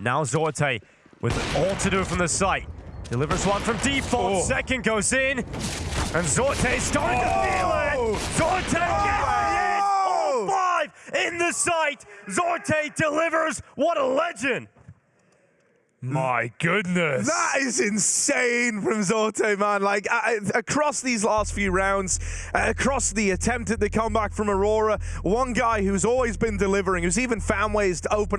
Now Zorte with all to do from the site. Delivers one from default. Oh. Second goes in. And Zorte's starting to oh. feel it. Zorte oh. gets it. All oh. five in the site. Zorte delivers. What a legend. My goodness. That is insane from Zorte, man. Like, uh, across these last few rounds, uh, across the attempt at the comeback from Aurora, one guy who's always been delivering, who's even found ways to open